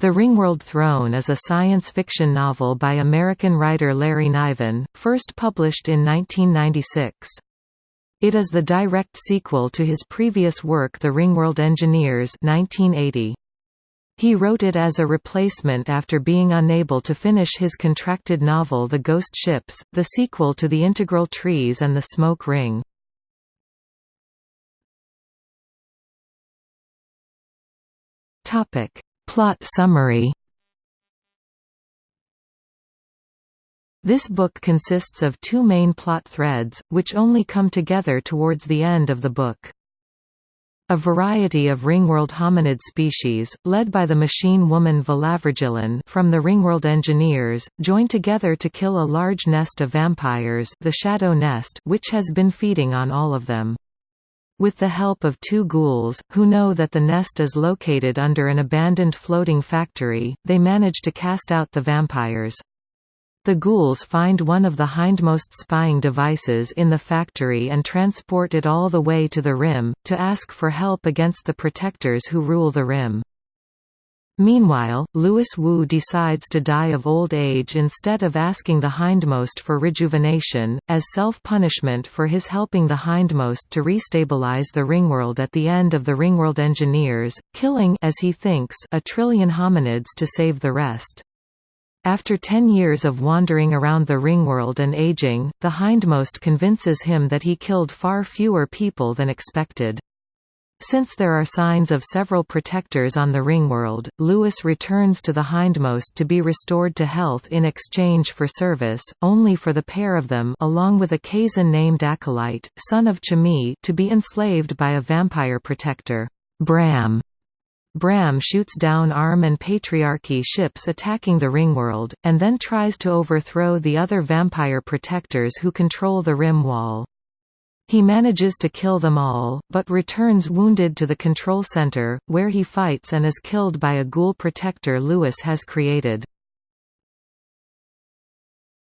The Ringworld Throne is a science fiction novel by American writer Larry Niven, first published in 1996. It is the direct sequel to his previous work The Ringworld Engineers 1980. He wrote it as a replacement after being unable to finish his contracted novel The Ghost Ships, the sequel to The Integral Trees and the Smoke Ring. Topic Plot summary This book consists of two main plot threads, which only come together towards the end of the book. A variety of ringworld hominid species, led by the machine woman Valavirgillin from the Ringworld Engineers, join together to kill a large nest of vampires the Shadow Nest which has been feeding on all of them. With the help of two ghouls, who know that the nest is located under an abandoned floating factory, they manage to cast out the vampires. The ghouls find one of the hindmost spying devices in the factory and transport it all the way to the Rim, to ask for help against the protectors who rule the Rim. Meanwhile, Louis Wu decides to die of old age instead of asking the hindmost for rejuvenation, as self-punishment for his helping the hindmost to restabilize the ringworld at the end of the Ringworld Engineers, killing as he thinks a trillion hominids to save the rest. After ten years of wandering around the ringworld and aging, the hindmost convinces him that he killed far fewer people than expected. Since there are signs of several protectors on the ringworld, Louis returns to the hindmost to be restored to health in exchange for service, only for the pair of them along with a Kzin named Acolyte, son of Chmeee to be enslaved by a vampire protector, Bram. Bram shoots down Arm and Patriarchy ships attacking the Ringworld, and then tries to overthrow the other vampire protectors who control the Rim Wall. He manages to kill them all, but returns wounded to the control center, where he fights and is killed by a ghoul protector Louis has created.